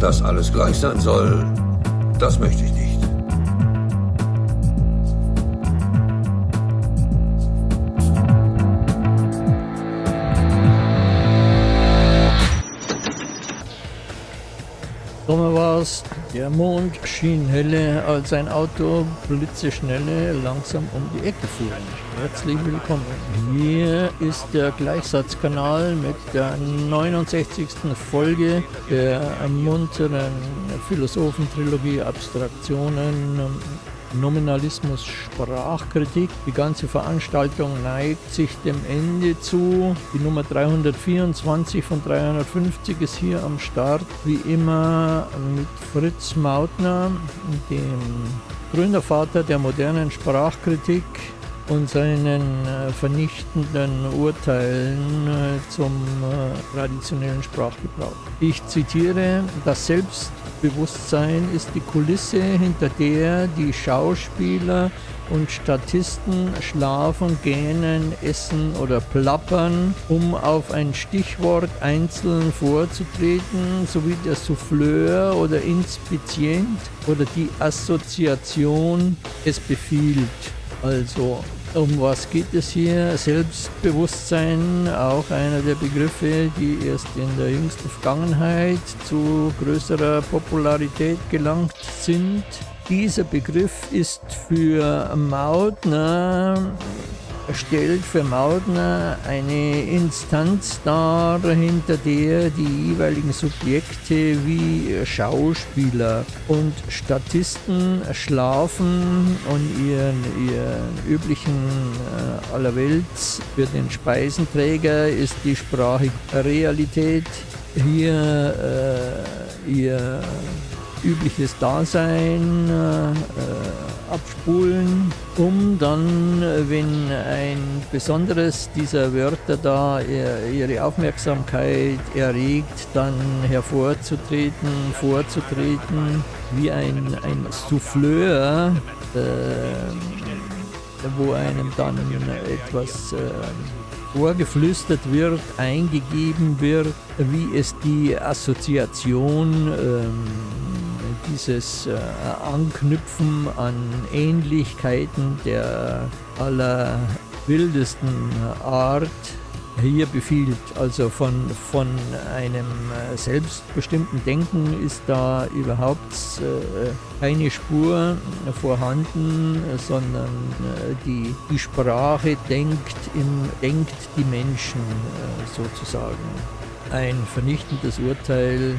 Dass alles gleich sein soll, das möchte ich nicht. Sommer war es, der Mond schien helle, als ein Auto blitzeschnelle langsam um die Ecke fuhr. Herzlich willkommen. Hier ist der Gleichsatzkanal mit der 69. Folge der munteren Philosophentrilogie Abstraktionen Nominalismus Sprachkritik. Die ganze Veranstaltung neigt sich dem Ende zu. Die Nummer 324 von 350 ist hier am Start, wie immer mit Fritz Mautner, dem Gründervater der modernen Sprachkritik und seinen äh, vernichtenden Urteilen äh, zum äh, traditionellen Sprachgebrauch. Ich zitiere, das Selbstbewusstsein ist die Kulisse, hinter der die Schauspieler und Statisten schlafen, gähnen, essen oder plappern, um auf ein Stichwort einzeln vorzutreten, sowie der Souffleur oder Inspizient oder die Assoziation es befiehlt. Also um was geht es hier? Selbstbewusstsein, auch einer der Begriffe, die erst in der jüngsten Vergangenheit zu größerer Popularität gelangt sind. Dieser Begriff ist für Mautner stellt für Maudner eine Instanz dar, hinter der die jeweiligen Subjekte wie Schauspieler und Statisten schlafen und ihren, ihren üblichen äh, Allerwelts für den Speisenträger ist die Sprache Realität. Hier äh, ihr übliches Dasein äh, abspulen, um dann, wenn ein besonderes dieser Wörter da ihre Aufmerksamkeit erregt, dann hervorzutreten, vorzutreten, wie ein, ein Souffleur, äh, wo einem dann etwas äh, vorgeflüstert wird, eingegeben wird, wie es die Assoziation ähm, dieses äh, Anknüpfen an Ähnlichkeiten der allerwildesten Art hier befiehlt. Also von, von einem äh, selbstbestimmten Denken ist da überhaupt äh, keine Spur vorhanden, sondern äh, die, die Sprache denkt, im, denkt die Menschen äh, sozusagen. Ein vernichtendes Urteil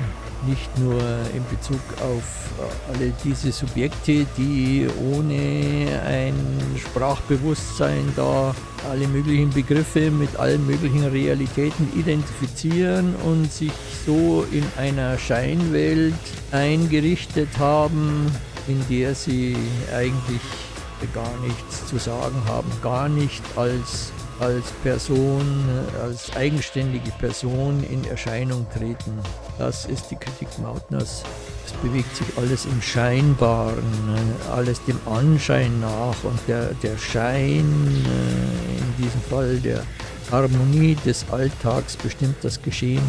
nicht nur in Bezug auf äh, alle diese Subjekte, die ohne ein Sprachbewusstsein da alle möglichen Begriffe mit allen möglichen Realitäten identifizieren und sich so in einer Scheinwelt eingerichtet haben, in der sie eigentlich gar nichts zu sagen haben, gar nicht als als Person, als eigenständige Person in Erscheinung treten. Das ist die Kritik Mautners. Es bewegt sich alles im Scheinbaren, alles dem Anschein nach und der, der Schein, äh, in diesem Fall der Harmonie des Alltags bestimmt das Geschehen.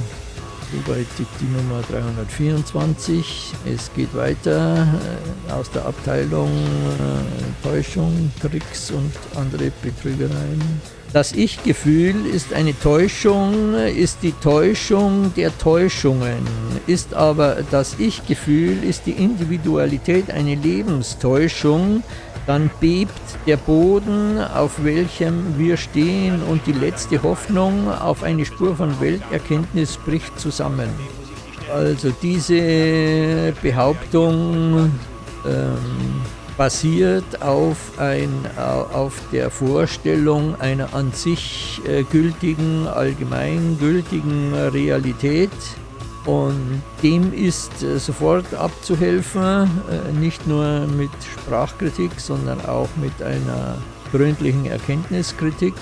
Soweit die Nummer 324. Es geht weiter äh, aus der Abteilung äh, Täuschung, Tricks und andere Betrügereien. Das Ich-Gefühl ist eine Täuschung, ist die Täuschung der Täuschungen, ist aber das Ich-Gefühl, ist die Individualität eine Lebenstäuschung, dann bebt der Boden, auf welchem wir stehen und die letzte Hoffnung auf eine Spur von Welterkenntnis bricht zusammen. Also diese Behauptung ähm, basiert auf, ein, auf der Vorstellung einer an sich äh, gültigen, allgemeingültigen Realität. Und dem ist äh, sofort abzuhelfen, äh, nicht nur mit Sprachkritik, sondern auch mit einer gründlichen Erkenntniskritik.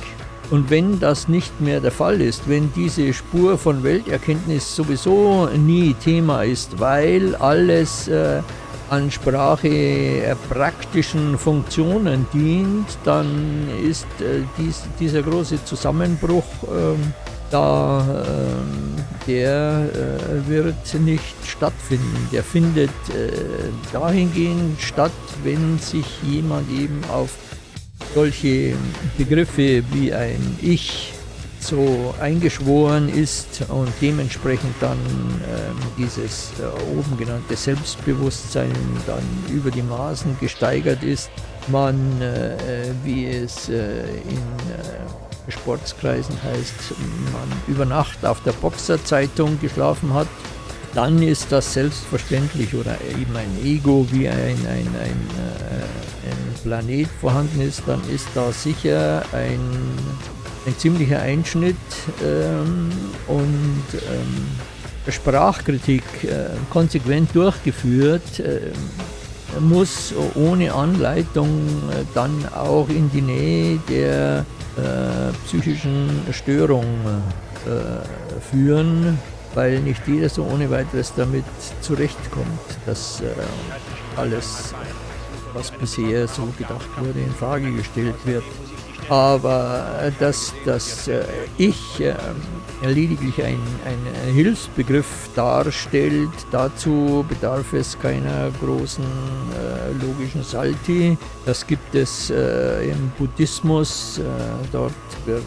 Und wenn das nicht mehr der Fall ist, wenn diese Spur von Welterkenntnis sowieso nie Thema ist, weil alles äh, an Sprache äh, praktischen Funktionen dient, dann ist äh, dies, dieser große Zusammenbruch äh, da äh, der äh, wird nicht stattfinden. Der findet äh, dahingehend statt, wenn sich jemand eben auf solche Begriffe wie ein Ich so eingeschworen ist und dementsprechend dann äh, dieses äh, oben genannte Selbstbewusstsein dann über die Maßen gesteigert ist. Man, äh, wie es äh, in äh, Sportskreisen heißt, man über Nacht auf der Boxerzeitung geschlafen hat, dann ist das selbstverständlich oder eben ein Ego wie ein, ein, ein, äh, ein Planet vorhanden ist, dann ist da sicher ein ein ziemlicher Einschnitt ähm, und ähm, Sprachkritik äh, konsequent durchgeführt, äh, muss ohne Anleitung äh, dann auch in die Nähe der äh, psychischen Störung äh, führen, weil nicht jeder so ohne weiteres damit zurechtkommt, dass äh, alles, was bisher so gedacht wurde, in Frage gestellt wird aber dass das äh, Ich äh, lediglich ein, ein Hilfsbegriff darstellt, dazu bedarf es keiner großen äh, logischen Salti. Das gibt es im Buddhismus, dort wird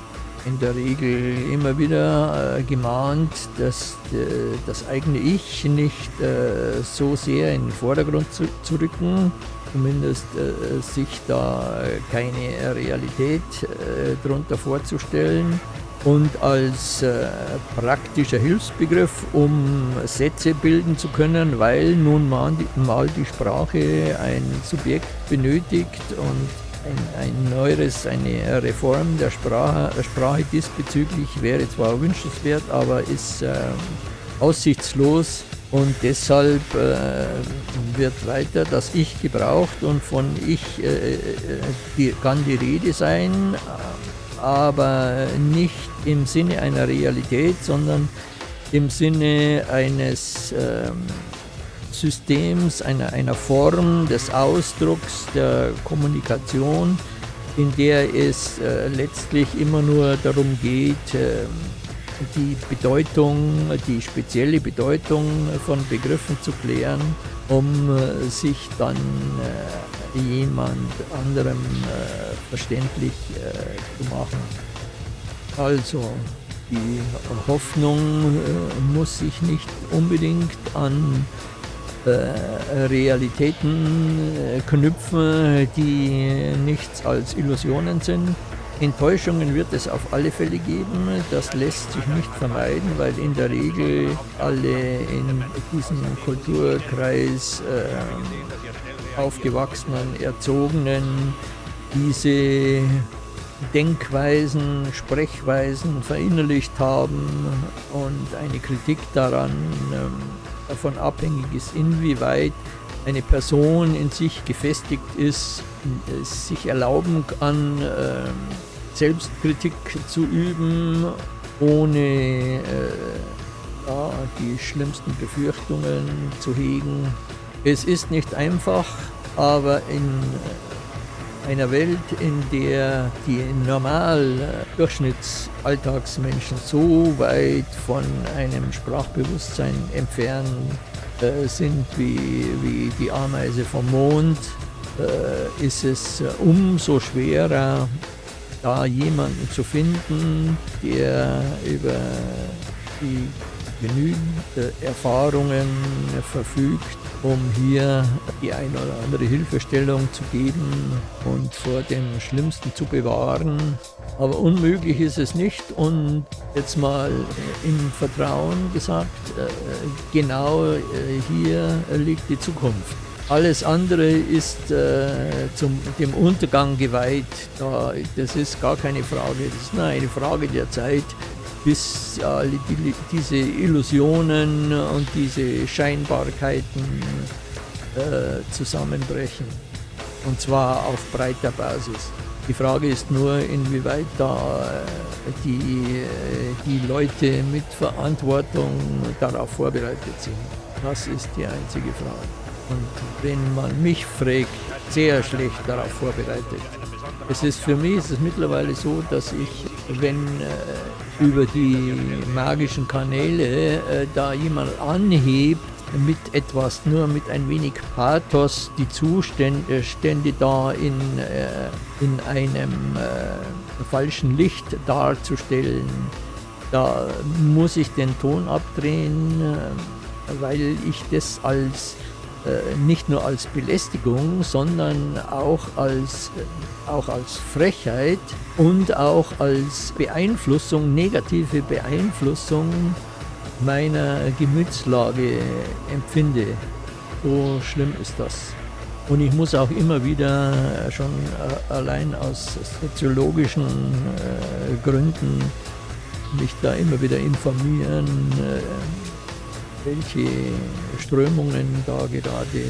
in der Regel immer wieder äh, gemahnt, dass äh, das eigene Ich nicht äh, so sehr in den Vordergrund zu, zu rücken, zumindest äh, sich da keine Realität äh, darunter vorzustellen. Und als äh, praktischer Hilfsbegriff, um Sätze bilden zu können, weil nun mal die, mal die Sprache ein Subjekt benötigt und ein, ein neueres, eine Reform der Sprache, Sprache diesbezüglich wäre zwar wünschenswert, aber ist äh, aussichtslos und deshalb äh, wird weiter das Ich gebraucht und von Ich äh, äh die, kann die Rede sein, aber nicht im Sinne einer Realität, sondern im Sinne eines ähm, Systems, einer, einer Form des Ausdrucks, der Kommunikation, in der es äh, letztlich immer nur darum geht, äh, die Bedeutung, die spezielle Bedeutung von Begriffen zu klären, um äh, sich dann äh, jemand anderem äh, verständlich zu machen. Also, die Hoffnung muss sich nicht unbedingt an Realitäten knüpfen, die nichts als Illusionen sind. Enttäuschungen wird es auf alle Fälle geben, das lässt sich nicht vermeiden, weil in der Regel alle in diesem Kulturkreis äh, aufgewachsenen, erzogenen diese Denkweisen, Sprechweisen verinnerlicht haben und eine Kritik daran ähm, davon abhängig ist, inwieweit eine Person in sich gefestigt ist, sich erlauben kann, äh, Selbstkritik zu üben, ohne äh, ja, die schlimmsten Befürchtungen zu hegen. Es ist nicht einfach, aber in einer Welt, in der die normal Durchschnittsalltagsmenschen so weit von einem Sprachbewusstsein entfernt äh, sind wie, wie die Ameise vom Mond, äh, ist es umso schwerer, da jemanden zu finden, der über die genügend Erfahrungen verfügt, um hier die eine oder andere Hilfestellung zu geben und vor dem Schlimmsten zu bewahren. Aber unmöglich ist es nicht und jetzt mal im Vertrauen gesagt, äh, genau äh, hier liegt die Zukunft. Alles andere ist äh, zum, dem Untergang geweiht. Da, das ist gar keine Frage. Das ist nur eine Frage der Zeit, bis äh, die, diese Illusionen und diese Scheinbarkeiten äh, zusammenbrechen. Und zwar auf breiter Basis. Die Frage ist nur, inwieweit da äh, die, äh, die Leute mit Verantwortung darauf vorbereitet sind. Das ist die einzige Frage. Und wenn man mich fragt, sehr schlecht darauf vorbereitet. Es ist für mich ist es mittlerweile so, dass ich, wenn äh, über die magischen Kanäle äh, da jemand anhebt, mit etwas, nur mit ein wenig Pathos die Zustände Stände da in, äh, in einem äh, falschen Licht darzustellen. Da muss ich den Ton abdrehen, äh, weil ich das als äh, nicht nur als Belästigung, sondern auch als, äh, auch als Frechheit und auch als Beeinflussung, negative Beeinflussung meiner Gemütslage empfinde. So schlimm ist das. Und ich muss auch immer wieder schon äh, allein aus soziologischen Gründen mich da immer wieder informieren, welche Strömungen da gerade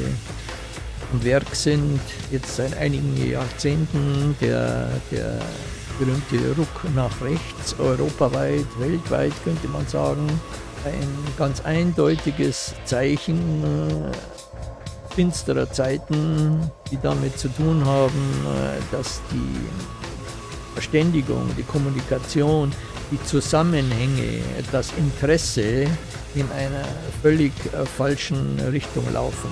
am Werk sind. Jetzt seit einigen Jahrzehnten der, der berühmte Ruck nach rechts, europaweit, weltweit könnte man sagen. Ein ganz eindeutiges Zeichen äh, finsterer Zeiten, die damit zu tun haben, äh, dass die Verständigung, die Kommunikation, die Zusammenhänge, das Interesse in einer völlig äh, falschen Richtung laufen.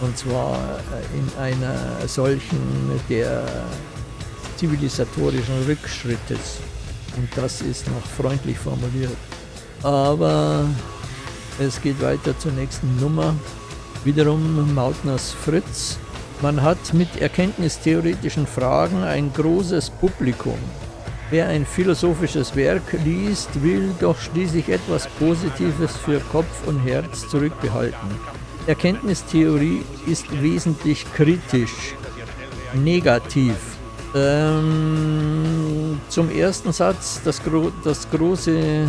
Und zwar äh, in einer solchen der zivilisatorischen Rückschrittes. Und das ist noch freundlich formuliert. Aber es geht weiter zur nächsten Nummer. Wiederum Mautners Fritz. Man hat mit erkenntnistheoretischen Fragen ein großes Publikum. Wer ein philosophisches Werk liest, will doch schließlich etwas Positives für Kopf und Herz zurückbehalten. Erkenntnistheorie ist wesentlich kritisch, negativ. Ähm, zum ersten Satz, das, Gro das große,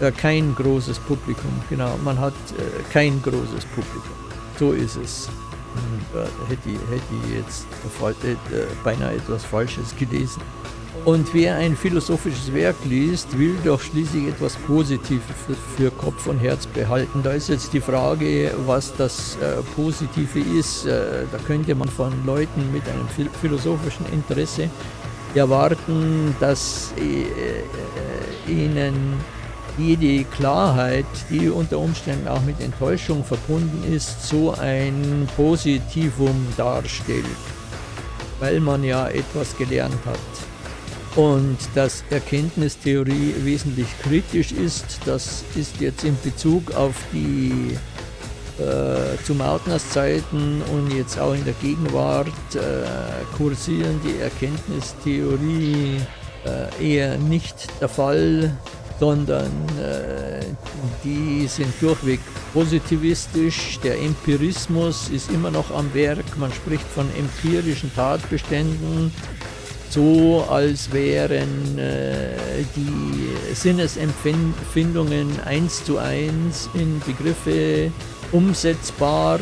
äh, kein großes Publikum, genau, man hat äh, kein großes Publikum. So ist es. Hm, äh, hätte, hätte ich jetzt äh, beinahe etwas Falsches gelesen. Und wer ein philosophisches Werk liest, will doch schließlich etwas Positives für Kopf und Herz behalten. Da ist jetzt die Frage, was das äh, Positive ist. Äh, da könnte man von Leuten mit einem philosophischen Interesse erwarten, dass äh, äh, ihnen jede Klarheit, die unter Umständen auch mit Enttäuschung verbunden ist, so ein Positivum darstellt, weil man ja etwas gelernt hat. Und dass Erkenntnistheorie wesentlich kritisch ist, das ist jetzt in Bezug auf die äh, zu Mautners Zeiten und jetzt auch in der Gegenwart äh, kursieren die Erkenntnistheorie äh, eher nicht der Fall, sondern äh, die sind durchweg positivistisch. Der Empirismus ist immer noch am Werk. Man spricht von empirischen Tatbeständen so, als wären äh, die Sinnesempfindungen eins zu eins in Begriffe umsetzbar.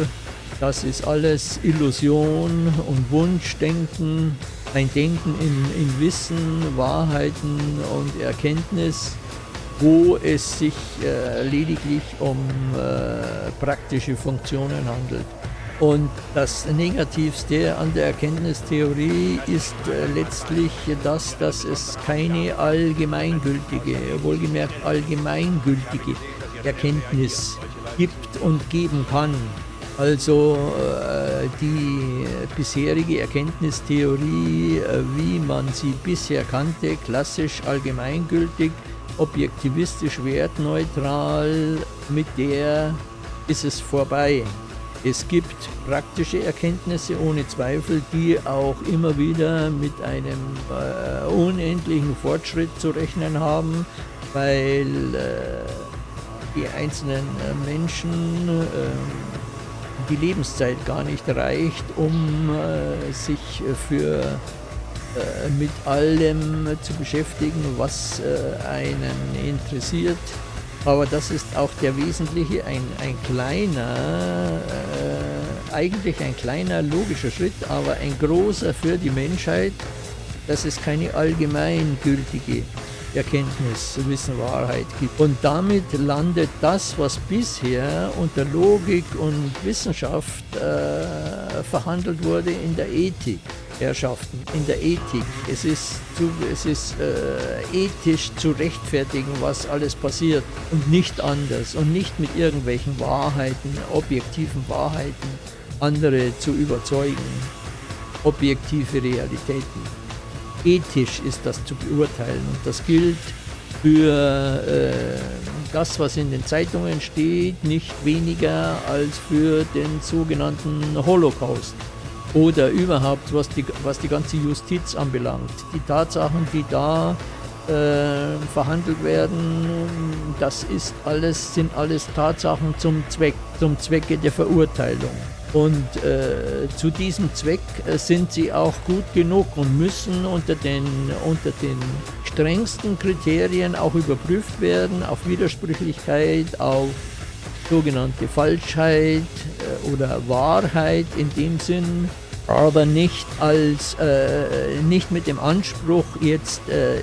Das ist alles Illusion und Wunschdenken, ein Denken in, in Wissen, Wahrheiten und Erkenntnis, wo es sich äh, lediglich um äh, praktische Funktionen handelt. Und das Negativste an der Erkenntnistheorie ist äh, letztlich das, dass es keine allgemeingültige, wohlgemerkt allgemeingültige Erkenntnis gibt und geben kann. Also äh, die bisherige Erkenntnistheorie, äh, wie man sie bisher kannte, klassisch allgemeingültig, objektivistisch wertneutral, mit der ist es vorbei. Es gibt praktische Erkenntnisse ohne Zweifel, die auch immer wieder mit einem äh, unendlichen Fortschritt zu rechnen haben, weil äh, die einzelnen äh, Menschen ähm, die Lebenszeit gar nicht reicht, um äh, sich für äh, mit allem zu beschäftigen, was äh, einen interessiert. Aber das ist auch der wesentliche, ein, ein kleiner, äh, eigentlich ein kleiner logischer Schritt, aber ein großer für die Menschheit, dass es keine allgemeingültige Erkenntnis, Wissen, Wahrheit gibt. Und damit landet das, was bisher unter Logik und Wissenschaft äh, verhandelt wurde, in der Ethik. Herrschaften, in der Ethik. Es ist, zu, es ist äh, ethisch zu rechtfertigen, was alles passiert und nicht anders und nicht mit irgendwelchen Wahrheiten, objektiven Wahrheiten andere zu überzeugen. Objektive Realitäten. Ethisch ist das zu beurteilen und das gilt für äh, das, was in den Zeitungen steht, nicht weniger als für den sogenannten Holocaust oder überhaupt, was die, was die ganze Justiz anbelangt. Die Tatsachen, die da äh, verhandelt werden, das ist alles, sind alles Tatsachen zum Zweck, zum Zwecke der Verurteilung. Und äh, zu diesem Zweck äh, sind sie auch gut genug und müssen unter den, unter den strengsten Kriterien auch überprüft werden, auf Widersprüchlichkeit, auf sogenannte Falschheit äh, oder Wahrheit in dem Sinn, aber nicht als äh, nicht mit dem Anspruch jetzt äh, äh,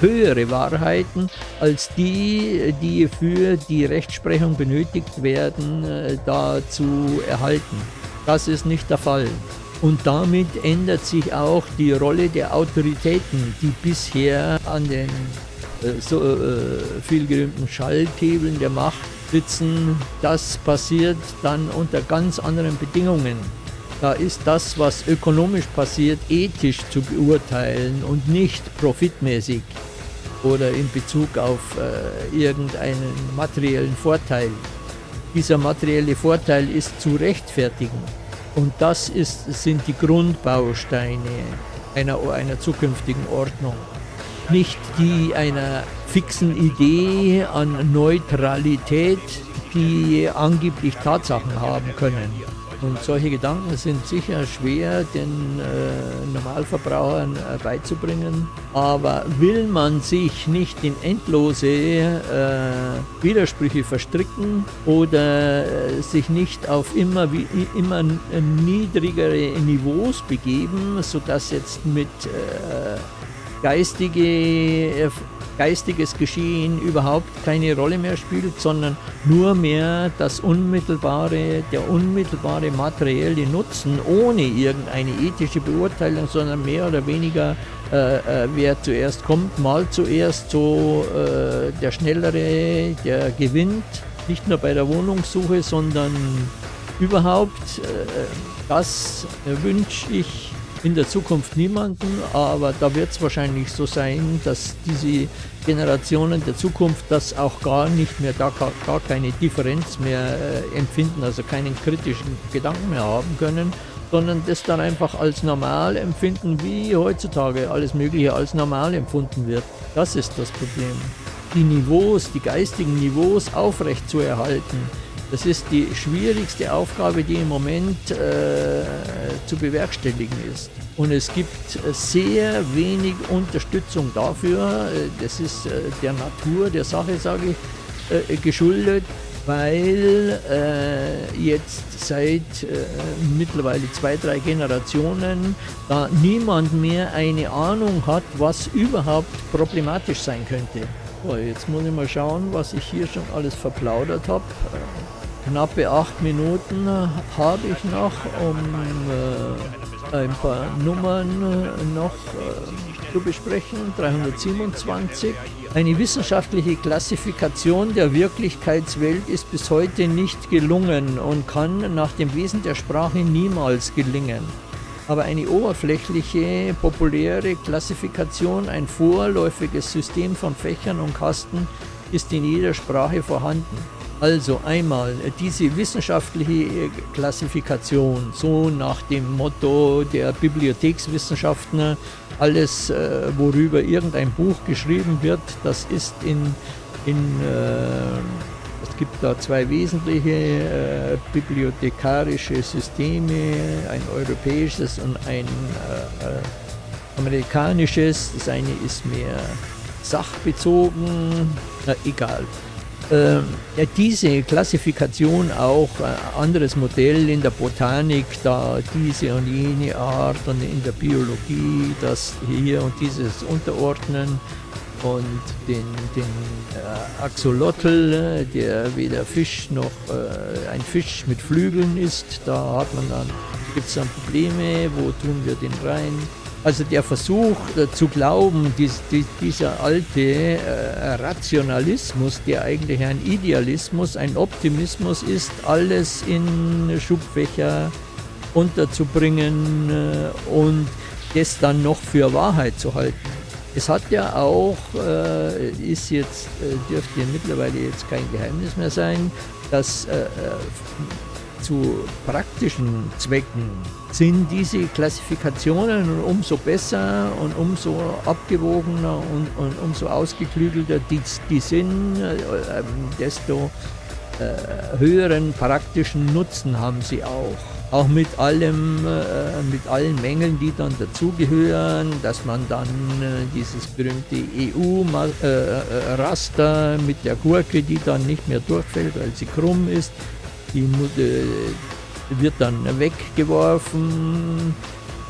höhere Wahrheiten als die, die für die Rechtsprechung benötigt werden, äh, da zu erhalten. Das ist nicht der Fall. Und damit ändert sich auch die Rolle der Autoritäten, die bisher an den äh, so äh, vielgerühmten Schalthebeln der Macht sitzen. Das passiert dann unter ganz anderen Bedingungen. Da ist das, was ökonomisch passiert, ethisch zu beurteilen und nicht profitmäßig oder in Bezug auf äh, irgendeinen materiellen Vorteil. Dieser materielle Vorteil ist zu rechtfertigen. Und das ist, sind die Grundbausteine einer, einer zukünftigen Ordnung. Nicht die einer fixen Idee an Neutralität, die angeblich Tatsachen haben können. Und solche Gedanken sind sicher schwer den äh, Normalverbrauchern äh, beizubringen. Aber will man sich nicht in endlose äh, Widersprüche verstricken oder äh, sich nicht auf immer, wie, immer niedrigere Niveaus begeben, sodass jetzt mit äh, geistige geistiges Geschehen überhaupt keine Rolle mehr spielt, sondern nur mehr das unmittelbare, der unmittelbare materielle Nutzen ohne irgendeine ethische Beurteilung, sondern mehr oder weniger äh, äh, wer zuerst kommt, mal zuerst so äh, der Schnellere, der gewinnt, nicht nur bei der Wohnungssuche, sondern überhaupt. Äh, das wünsche ich in der Zukunft niemanden, aber da wird es wahrscheinlich so sein, dass diese Generationen der Zukunft das auch gar nicht mehr, da gar, gar keine Differenz mehr äh, empfinden, also keinen kritischen Gedanken mehr haben können, sondern das dann einfach als normal empfinden, wie heutzutage alles Mögliche als normal empfunden wird. Das ist das Problem. Die Niveaus, die geistigen Niveaus aufrecht zu erhalten, das ist die schwierigste Aufgabe, die im Moment äh, zu bewerkstelligen ist. Und es gibt sehr wenig Unterstützung dafür. Das ist äh, der Natur der Sache, sage ich, äh, geschuldet, weil äh, jetzt seit äh, mittlerweile zwei, drei Generationen da niemand mehr eine Ahnung hat, was überhaupt problematisch sein könnte. Jetzt muss ich mal schauen, was ich hier schon alles verplaudert habe knappe acht Minuten habe ich noch, um äh, ein paar Nummern äh, noch äh, zu besprechen. 327. Eine wissenschaftliche Klassifikation der Wirklichkeitswelt ist bis heute nicht gelungen und kann nach dem Wesen der Sprache niemals gelingen. Aber eine oberflächliche, populäre Klassifikation, ein vorläufiges System von Fächern und Kasten ist in jeder Sprache vorhanden. Also einmal diese wissenschaftliche Klassifikation, so nach dem Motto der Bibliothekswissenschaften, alles, äh, worüber irgendein Buch geschrieben wird, das ist in, in äh, es gibt da zwei wesentliche äh, bibliothekarische Systeme, ein europäisches und ein äh, äh, amerikanisches. Das eine ist mehr sachbezogen, na, egal äh, diese Klassifikation auch äh, anderes Modell in der Botanik, da diese und jene Art und in der Biologie, das hier und dieses Unterordnen und den, den äh, Axolotl, der weder Fisch noch äh, ein Fisch mit Flügeln ist. Da hat man dann, gibt es dann Probleme, wo tun wir den rein? Also der Versuch äh, zu glauben, dies, dies, dieser alte äh, Rationalismus, der eigentlich ein Idealismus, ein Optimismus ist, alles in Schubfächer unterzubringen äh, und das dann noch für Wahrheit zu halten. Es hat ja auch, ist jetzt, dürfte mittlerweile jetzt kein Geheimnis mehr sein, dass zu praktischen Zwecken sind diese Klassifikationen umso besser und umso abgewogener und, und umso ausgeklügelter die, die sind, äh, desto äh, höheren praktischen Nutzen haben sie auch. Auch mit allem, äh, mit allen Mängeln, die dann dazugehören, dass man dann äh, dieses berühmte EU-Raster mit der Gurke, die dann nicht mehr durchfällt, weil sie krumm ist, die wird dann weggeworfen,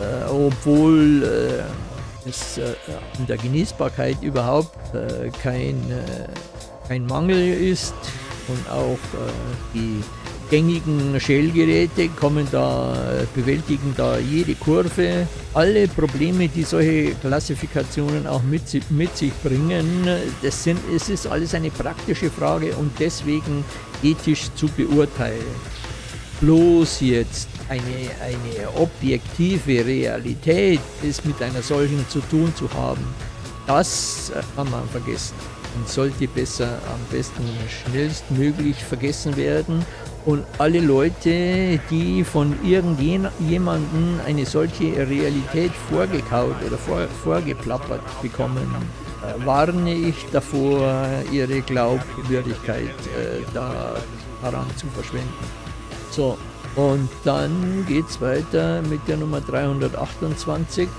äh, obwohl äh, es äh, an der Genießbarkeit überhaupt äh, kein, äh, kein Mangel ist und auch äh, die gängigen Shell-Geräte kommen da, bewältigen da jede Kurve. Alle Probleme, die solche Klassifikationen auch mit, mit sich bringen, das sind, es ist alles eine praktische Frage und deswegen ethisch zu beurteilen. Bloß jetzt eine, eine objektive Realität ist mit einer solchen zu tun zu haben, das kann man vergessen und sollte besser am besten schnellstmöglich vergessen werden und alle Leute, die von irgendjemandem eine solche Realität vorgekaut oder vor, vorgeplappert bekommen, äh, warne ich davor, ihre Glaubwürdigkeit äh, da, daran zu verschwenden. So, und dann geht es weiter mit der Nummer 328.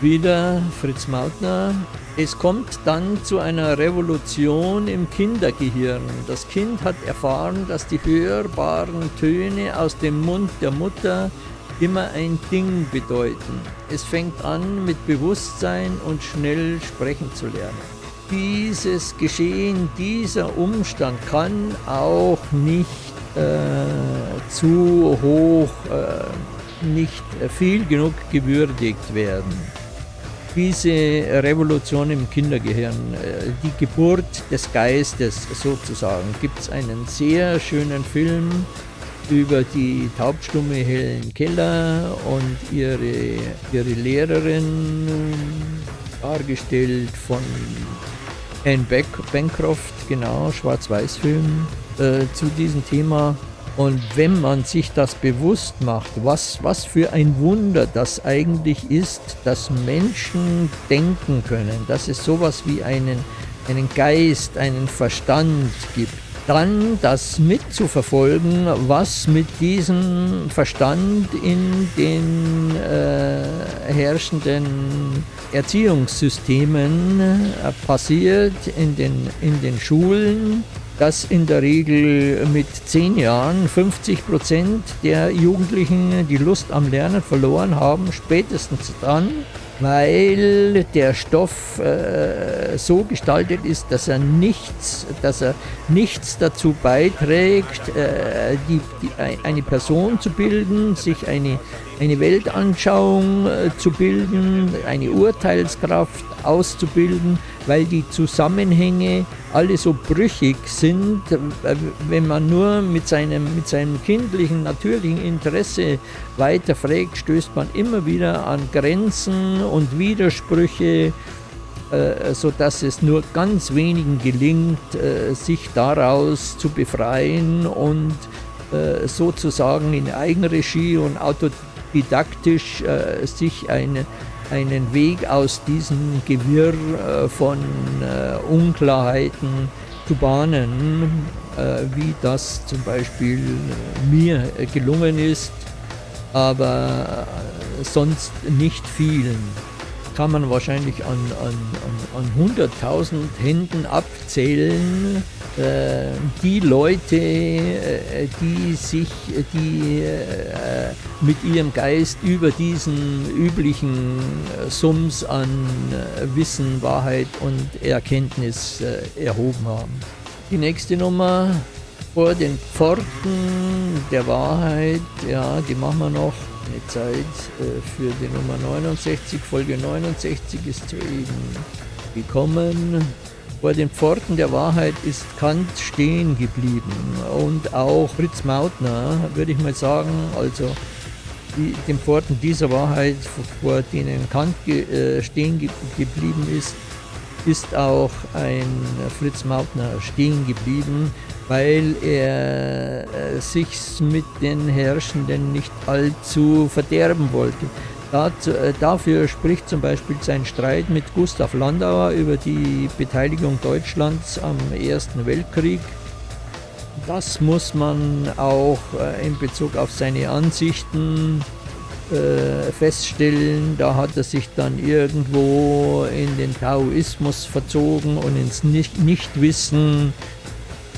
Wieder Fritz Mautner. Es kommt dann zu einer Revolution im Kindergehirn. Das Kind hat erfahren, dass die hörbaren Töne aus dem Mund der Mutter immer ein Ding bedeuten. Es fängt an mit Bewusstsein und schnell sprechen zu lernen. Dieses Geschehen, dieser Umstand kann auch nicht äh, zu hoch, äh, nicht viel genug gewürdigt werden diese Revolution im Kindergehirn, äh, die Geburt des Geistes sozusagen, gibt es einen sehr schönen Film über die taubstumme Helen Keller und ihre, ihre Lehrerin, dargestellt von Anne Bancroft, genau, Schwarz-Weiß-Film, äh, zu diesem Thema. Und wenn man sich das bewusst macht, was, was für ein Wunder das eigentlich ist, dass Menschen denken können, dass es sowas wie einen, einen Geist, einen Verstand gibt, dann das mitzuverfolgen, was mit diesem Verstand in den äh, herrschenden Erziehungssystemen äh, passiert, in den, in den Schulen, dass in der Regel mit zehn Jahren 50 Prozent der Jugendlichen die Lust am Lernen verloren haben, spätestens dann, weil der Stoff äh, so gestaltet ist, dass er nichts, dass er nichts dazu beiträgt, äh, die, die, eine Person zu bilden, sich eine, eine Weltanschauung äh, zu bilden, eine Urteilskraft auszubilden, weil die Zusammenhänge alle so brüchig sind, äh, wenn man nur mit seinem, mit seinem kindlichen, natürlichen Interesse weiterfragt, stößt man immer wieder an Grenzen und Widersprüche, äh, sodass es nur ganz wenigen gelingt, sich daraus zu befreien und sozusagen in Eigenregie und autodidaktisch sich eine einen Weg aus diesem Gewirr äh, von äh, Unklarheiten zu bahnen, äh, wie das zum Beispiel mir gelungen ist, aber sonst nicht vielen. Kann man wahrscheinlich an, an, an, an 100.000 Händen abzählen, äh, die Leute, äh, die sich, die äh, mit ihrem Geist über diesen üblichen äh, Sums an äh, Wissen, Wahrheit und Erkenntnis äh, erhoben haben. Die nächste Nummer vor den Pforten der Wahrheit, ja, die machen wir noch. Eine Zeit äh, für die Nummer 69, Folge 69 ist soeben gekommen. Vor den Pforten der Wahrheit ist Kant stehen geblieben und auch Fritz Mautner, würde ich mal sagen, also die, den Pforten dieser Wahrheit, vor denen Kant ge, äh, stehen ge, geblieben ist, ist auch ein Fritz Mautner stehen geblieben, weil er äh, sich mit den Herrschenden nicht allzu verderben wollte. Dazu, äh, dafür spricht zum Beispiel sein Streit mit Gustav Landauer über die Beteiligung Deutschlands am Ersten Weltkrieg. Das muss man auch äh, in Bezug auf seine Ansichten äh, feststellen, da hat er sich dann irgendwo in den Taoismus verzogen und ins Nicht Nichtwissen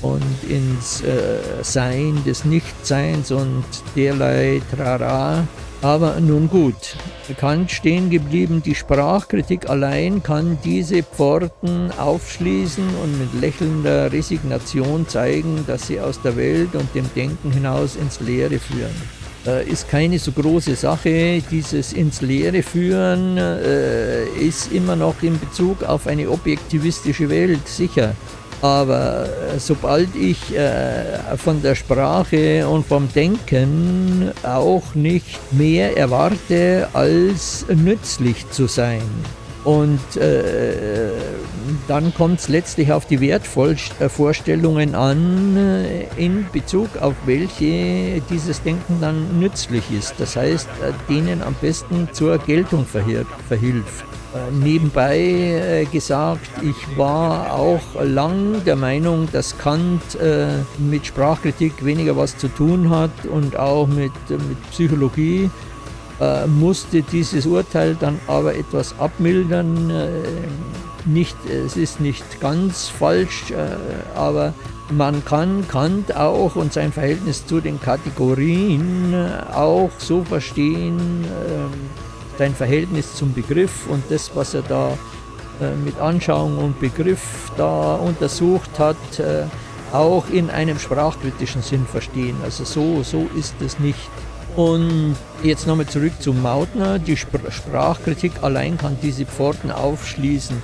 und ins äh, Sein des Nichtseins und derlei Trara. Aber nun gut, Kant stehen geblieben, die Sprachkritik allein kann diese Pforten aufschließen und mit lächelnder Resignation zeigen, dass sie aus der Welt und dem Denken hinaus ins Leere führen. Äh, ist keine so große Sache. Dieses ins Leere führen äh, ist immer noch in Bezug auf eine objektivistische Welt, sicher. Aber äh, sobald ich äh, von der Sprache und vom Denken auch nicht mehr erwarte, als nützlich zu sein, und äh, dann kommt es letztlich auf die Wertvorstellungen an, äh, in Bezug auf welche dieses Denken dann nützlich ist. Das heißt, äh, denen am besten zur Geltung verhilft. Äh, nebenbei äh, gesagt, ich war auch lang der Meinung, dass Kant äh, mit Sprachkritik weniger was zu tun hat und auch mit, mit Psychologie musste dieses Urteil dann aber etwas abmildern. Nicht, es ist nicht ganz falsch, aber man kann Kant auch und sein Verhältnis zu den Kategorien auch so verstehen, sein Verhältnis zum Begriff und das, was er da äh, mit Anschauung und Begriff da untersucht hat, äh, auch in einem sprachkritischen Sinn verstehen. Also so, so ist es nicht. Und jetzt nochmal zurück zu Mautner. Die Sprachkritik allein kann diese Pforten aufschließen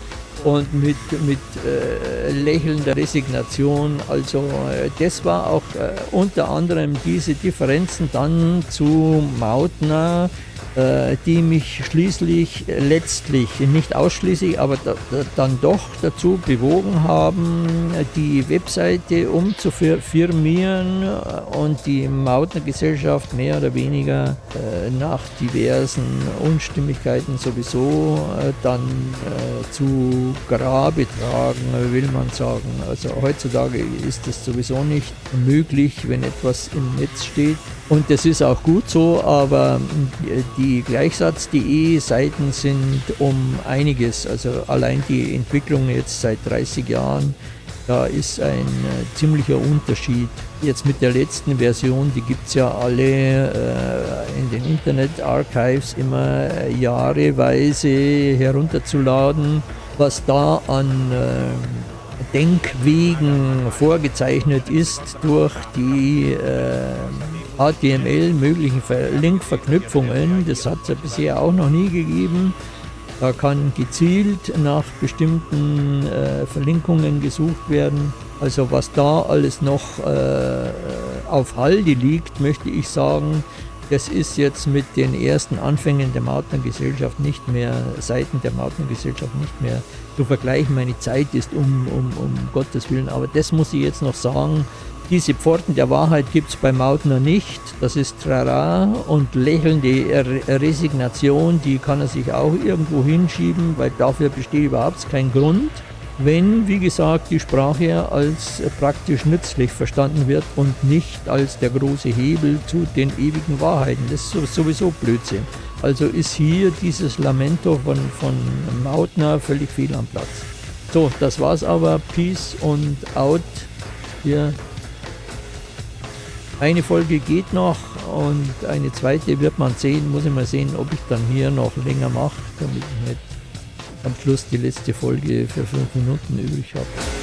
und mit, mit äh, lächelnder Resignation. Also äh, das war auch äh, unter anderem diese Differenzen dann zu Mautner, die mich schließlich letztlich, nicht ausschließlich, aber da, da, dann doch dazu bewogen haben, die Webseite umzufirmieren und die Mautner Gesellschaft mehr oder weniger äh, nach diversen Unstimmigkeiten sowieso äh, dann äh, zu Grabe tragen, will man sagen. Also heutzutage ist das sowieso nicht möglich, wenn etwas im Netz steht. Und das ist auch gut so, aber die Gleichsatz.de Seiten sind um einiges, also allein die Entwicklung jetzt seit 30 Jahren, da ist ein äh, ziemlicher Unterschied. Jetzt mit der letzten Version, die gibt es ja alle äh, in den Internet Archives immer äh, jahreweise herunterzuladen, was da an äh, Denkwegen vorgezeichnet ist durch die äh, HTML möglichen Linkverknüpfungen. Das hat es ja bisher auch noch nie gegeben. Da kann gezielt nach bestimmten äh, Verlinkungen gesucht werden. Also was da alles noch äh, auf Halde liegt, möchte ich sagen, das ist jetzt mit den ersten Anfängen der Mautner-Gesellschaft nicht mehr, Seiten der Mautner-Gesellschaft nicht mehr zu vergleichen. Meine Zeit ist um, um, um Gottes Willen, aber das muss ich jetzt noch sagen, diese Pforten der Wahrheit gibt es bei Mautner nicht. Das ist Trara und lächelnde Resignation, die kann er sich auch irgendwo hinschieben, weil dafür besteht überhaupt kein Grund. Wenn, wie gesagt, die Sprache als praktisch nützlich verstanden wird und nicht als der große Hebel zu den ewigen Wahrheiten. Das ist sowieso Blödsinn. Also ist hier dieses Lamento von, von Mautner völlig fehl am Platz. So, das war's aber. Peace und out. Hier. Eine Folge geht noch und eine zweite wird man sehen. Muss ich mal sehen, ob ich dann hier noch länger mache, damit ich nicht am Schluss die letzte Folge für fünf Minuten übrig habe.